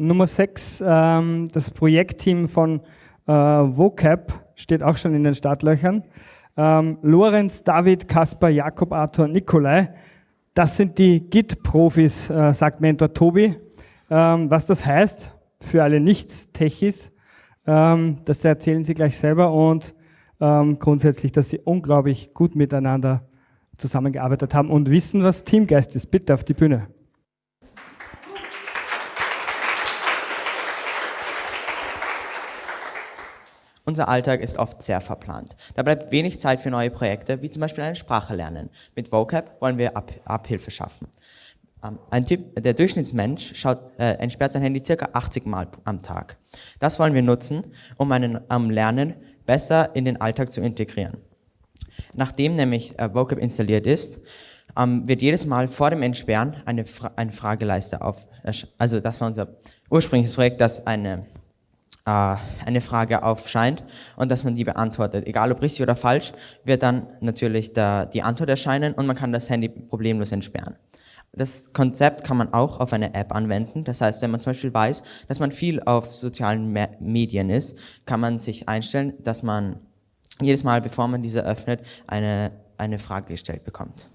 Nummer 6, ähm, das Projektteam von äh, VOCAP steht auch schon in den Startlöchern. Ähm, Lorenz, David, Kaspar, Jakob, Arthur, Nikolai. Das sind die Git-Profis, äh, sagt Mentor Tobi. Ähm, was das heißt für alle Nicht-Techis, ähm, das erzählen sie gleich selber und ähm, grundsätzlich, dass sie unglaublich gut miteinander zusammengearbeitet haben und wissen, was Teamgeist ist. Bitte auf die Bühne. Unser Alltag ist oft sehr verplant. Da bleibt wenig Zeit für neue Projekte, wie zum Beispiel eine Sprache lernen. Mit Vocab wollen wir Ab Abhilfe schaffen. Ähm, ein Typ, der Durchschnittsmensch schaut, äh, entsperrt sein Handy circa 80 Mal am Tag. Das wollen wir nutzen, um ein um Lernen besser in den Alltag zu integrieren. Nachdem nämlich äh, Vocab installiert ist, ähm, wird jedes Mal vor dem Entsperren eine, Fra eine Frageleiste auf, also das war unser ursprüngliches Projekt, das eine äh, eine Frage aufscheint und dass man die beantwortet. Egal ob richtig oder falsch, wird dann natürlich der, die Antwort erscheinen und man kann das Handy problemlos entsperren. Das Konzept kann man auch auf eine App anwenden. Das heißt, wenn man zum Beispiel weiß, dass man viel auf sozialen Medien ist, kann man sich einstellen, dass man jedes Mal, bevor man diese öffnet, eine, eine Frage gestellt bekommt.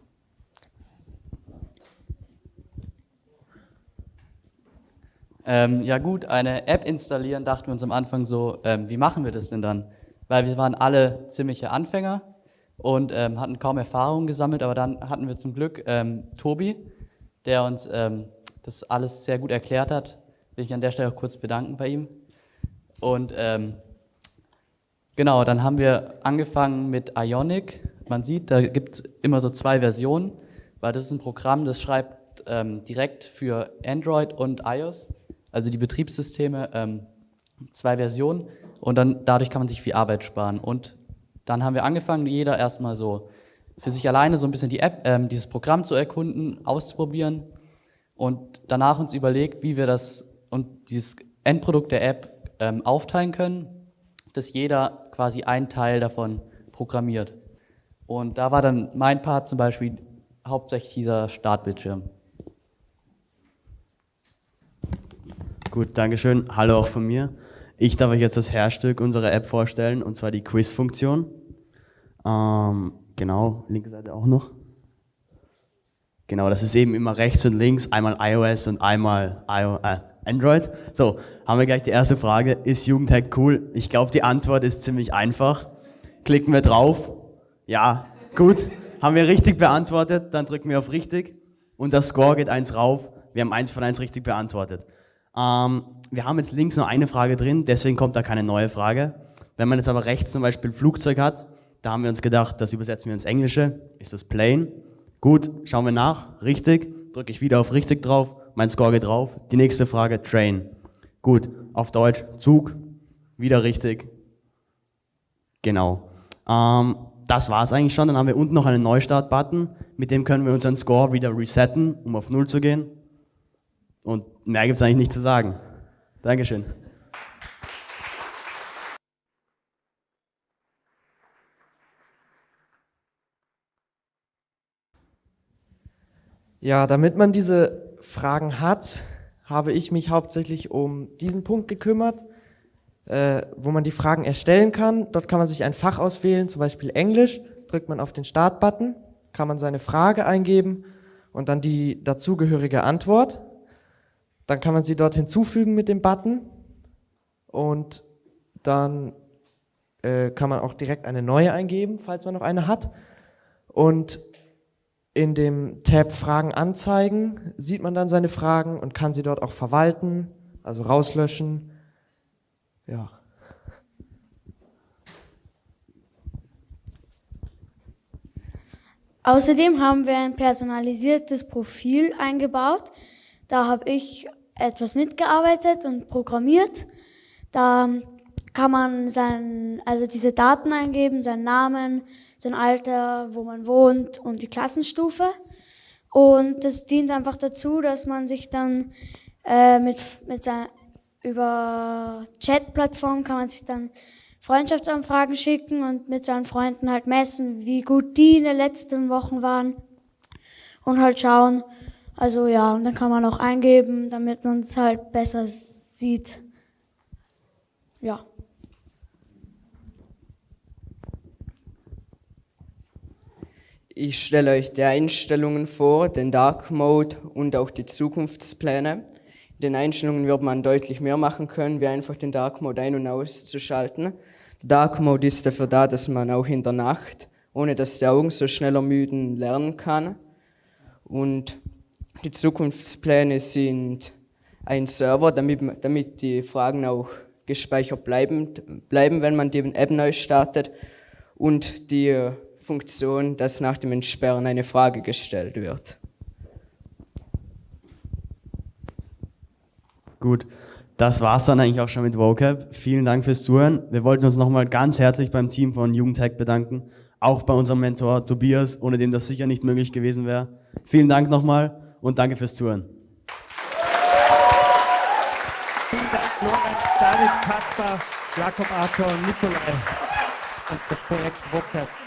Ähm, ja gut, eine App installieren, dachten wir uns am Anfang so, ähm, wie machen wir das denn dann? Weil wir waren alle ziemliche Anfänger und ähm, hatten kaum Erfahrung gesammelt, aber dann hatten wir zum Glück ähm, Tobi, der uns ähm, das alles sehr gut erklärt hat. Will ich an der Stelle auch kurz bedanken bei ihm. Und ähm, genau, dann haben wir angefangen mit Ionic. Man sieht, da gibt es immer so zwei Versionen, weil das ist ein Programm, das schreibt direkt für Android und iOS also die Betriebssysteme, ähm, zwei Versionen und dann dadurch kann man sich viel Arbeit sparen. Und dann haben wir angefangen, jeder erstmal so für sich alleine so ein bisschen die App, ähm, dieses Programm zu erkunden, auszuprobieren und danach uns überlegt, wie wir das und dieses Endprodukt der App ähm, aufteilen können, dass jeder quasi einen Teil davon programmiert. Und da war dann mein Part zum Beispiel hauptsächlich dieser Startbildschirm. Gut, Dankeschön. Hallo auch von mir. Ich darf euch jetzt das Herzstück unserer App vorstellen, und zwar die Quiz-Funktion. Ähm, genau, linke Seite auch noch. Genau, das ist eben immer rechts und links, einmal iOS und einmal I äh, Android. So, haben wir gleich die erste Frage. Ist Jugendhack cool? Ich glaube, die Antwort ist ziemlich einfach. Klicken wir drauf. Ja, gut. Haben wir richtig beantwortet, dann drücken wir auf richtig. Unser Score geht eins rauf. Wir haben eins von eins richtig beantwortet. Ähm, wir haben jetzt links nur eine Frage drin, deswegen kommt da keine neue Frage. Wenn man jetzt aber rechts zum Beispiel Flugzeug hat, da haben wir uns gedacht, das übersetzen wir ins Englische. Ist das plane? Gut, schauen wir nach. Richtig. Drücke ich wieder auf richtig drauf. Mein Score geht drauf. Die nächste Frage, train. Gut, auf Deutsch Zug. Wieder richtig. Genau. Ähm, das war es eigentlich schon. Dann haben wir unten noch einen Neustart-Button. Mit dem können wir unseren Score wieder resetten, um auf Null zu gehen. Und mehr gibt es eigentlich nicht zu sagen. Dankeschön. Ja, damit man diese Fragen hat, habe ich mich hauptsächlich um diesen Punkt gekümmert, äh, wo man die Fragen erstellen kann. Dort kann man sich ein Fach auswählen, zum Beispiel Englisch. Drückt man auf den Start-Button, kann man seine Frage eingeben und dann die dazugehörige Antwort. Dann kann man sie dort hinzufügen mit dem Button und dann äh, kann man auch direkt eine neue eingeben, falls man noch eine hat. Und in dem Tab Fragen anzeigen sieht man dann seine Fragen und kann sie dort auch verwalten, also rauslöschen. Ja. Außerdem haben wir ein personalisiertes Profil eingebaut. Da habe ich etwas mitgearbeitet und programmiert. Da kann man sein, also diese Daten eingeben, seinen Namen, sein Alter, wo man wohnt und die Klassenstufe. Und das dient einfach dazu, dass man sich dann äh, mit, mit sein, über Chat-Plattformen kann man sich dann Freundschaftsanfragen schicken und mit seinen Freunden halt messen, wie gut die in den letzten Wochen waren und halt schauen, also ja, und dann kann man auch eingeben, damit man es halt besser sieht. Ja. Ich stelle euch die Einstellungen vor, den Dark Mode und auch die Zukunftspläne. In den Einstellungen wird man deutlich mehr machen können, wie einfach den Dark Mode ein- und auszuschalten. Der Dark Mode ist dafür da, dass man auch in der Nacht, ohne dass die Augen so schnell ermüden, lernen kann. Und die Zukunftspläne sind ein Server, damit, damit die Fragen auch gespeichert bleiben, bleiben, wenn man die App neu startet. Und die Funktion, dass nach dem Entsperren eine Frage gestellt wird. Gut, das war's dann eigentlich auch schon mit vocab. Vielen Dank fürs Zuhören. Wir wollten uns nochmal ganz herzlich beim Team von Jugendhack bedanken, auch bei unserem Mentor Tobias, ohne dem das sicher nicht möglich gewesen wäre. Vielen Dank nochmal und danke fürs Zuhören. Vielen Dank, Lorenz, David, Kasper, Jakob Arthur Nikolai und das Projekt vocab.